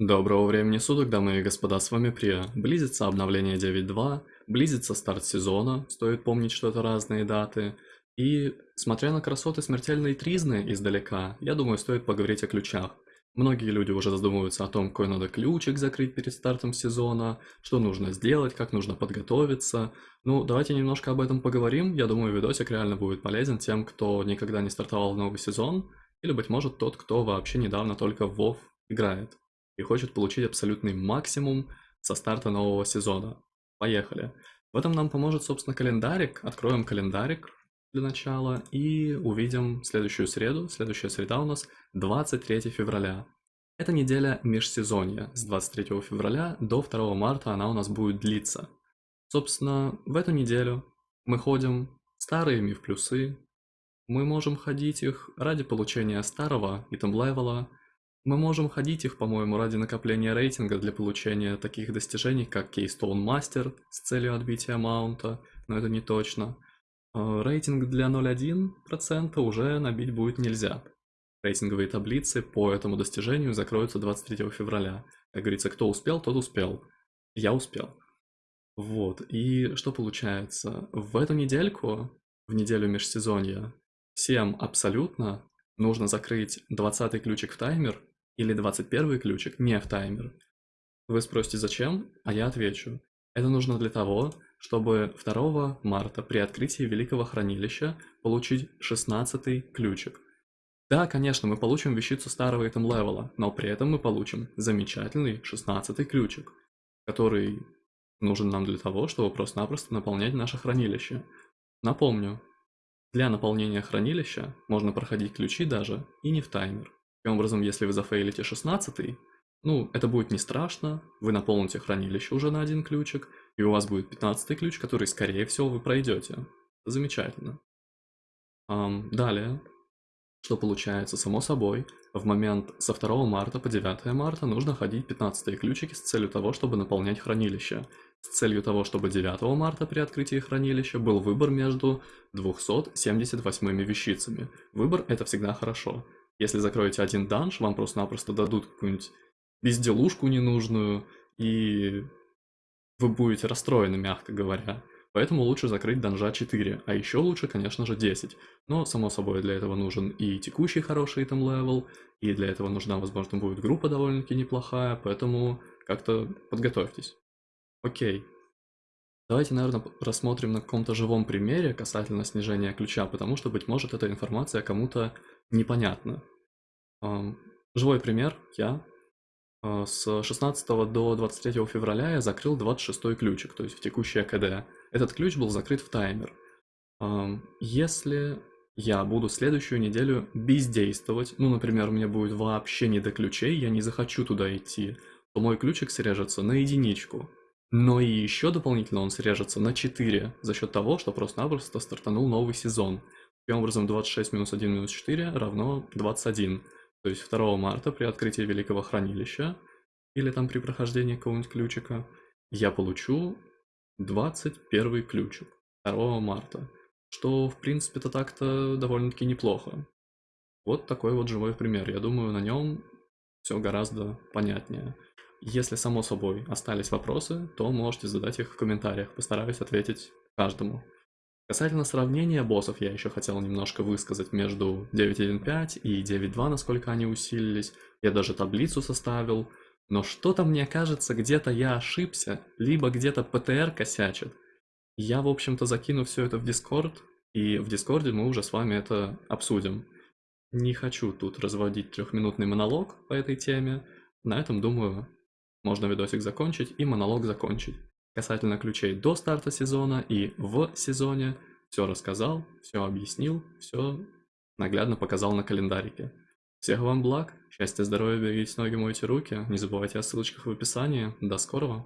Доброго времени суток, дамы и господа, с вами Прия. Близится обновление 9.2, близится старт сезона, стоит помнить, что это разные даты. И, смотря на красоты смертельной тризны издалека, я думаю, стоит поговорить о ключах. Многие люди уже задумываются о том, какой надо ключик закрыть перед стартом сезона, что нужно сделать, как нужно подготовиться. Ну, давайте немножко об этом поговорим. Я думаю, видосик реально будет полезен тем, кто никогда не стартовал новый сезон, или, быть может, тот, кто вообще недавно только в WoW играет и хочет получить абсолютный максимум со старта нового сезона. Поехали. В этом нам поможет, собственно, календарик. Откроем календарик для начала и увидим следующую среду. Следующая среда у нас 23 февраля. Это неделя межсезонья. С 23 февраля до 2 марта она у нас будет длиться. Собственно, в эту неделю мы ходим старые миф плюсы. Мы можем ходить их ради получения старого item level а, мы можем ходить их, по-моему, ради накопления рейтинга для получения таких достижений, как Keystone Master с целью отбития маунта, но это не точно. А, рейтинг для 0.1% уже набить будет нельзя. Рейтинговые таблицы по этому достижению закроются 23 февраля. Как говорится, кто успел, тот успел. Я успел. Вот, и что получается? В эту недельку, в неделю межсезонья, всем абсолютно нужно закрыть 20 ключик в таймер или 21 ключик не в таймер. Вы спросите зачем, а я отвечу. Это нужно для того, чтобы 2 марта при открытии Великого Хранилища получить 16 ключик. Да, конечно, мы получим вещицу старого итем левела, но при этом мы получим замечательный 16 ключик, который нужен нам для того, чтобы просто-напросто наполнять наше хранилище. Напомню, для наполнения хранилища можно проходить ключи даже и не в таймер. Таким образом, если вы зафейлите 16 ну, это будет не страшно, вы наполните хранилище уже на один ключик, и у вас будет 15 ключ, который, скорее всего, вы пройдете. Замечательно. Um, далее, что получается, само собой, в момент со 2 марта по 9 марта нужно ходить 15 ключики с целью того, чтобы наполнять хранилище. С целью того, чтобы 9 марта при открытии хранилища был выбор между 278 вещицами. Выбор это всегда хорошо. Если закроете один данж, вам просто-напросто дадут какую-нибудь безделушку ненужную, и вы будете расстроены, мягко говоря. Поэтому лучше закрыть данжа 4, а еще лучше, конечно же, 10. Но, само собой, для этого нужен и текущий хороший item level, и для этого нужна, возможно, будет группа довольно-таки неплохая, поэтому как-то подготовьтесь. Окей. Давайте, наверное, рассмотрим на каком-то живом примере касательно снижения ключа, потому что, быть может, эта информация кому-то непонятна. Живой пример. Я а, с 16 до 23 февраля я закрыл 26 ключик, то есть в текущий АКД. Этот ключ был закрыт в таймер. Если я буду следующую неделю бездействовать, ну, например, меня будет вообще не до ключей, я не захочу туда идти, то мой ключик срежется на единичку. Но и еще дополнительно он срежется на 4 за счет того, что просто-напросто стартанул новый сезон. Таким образом, 26 минус 1 минус 4 равно 21. То есть 2 марта при открытии Великого Хранилища, или там при прохождении какого-нибудь ключика, я получу 21 ключик 2 марта. Что, в принципе-то так-то довольно-таки неплохо. Вот такой вот живой пример. Я думаю, на нем все гораздо понятнее. Если, само собой, остались вопросы, то можете задать их в комментариях, постараюсь ответить каждому. Касательно сравнения боссов, я еще хотел немножко высказать между 9.1.5 и 9.2, насколько они усилились. Я даже таблицу составил. Но что-то мне кажется, где-то я ошибся, либо где-то PTR косячит. Я, в общем-то, закину все это в Дискорд, и в Дискорде мы уже с вами это обсудим. Не хочу тут разводить трехминутный монолог по этой теме. На этом, думаю, можно видосик закончить и монолог закончить. Касательно ключей до старта сезона и в сезоне, все рассказал, все объяснил, все наглядно показал на календарике. Всех вам благ, счастья, здоровья, берегите ноги, мойте руки, не забывайте о ссылочках в описании. До скорого!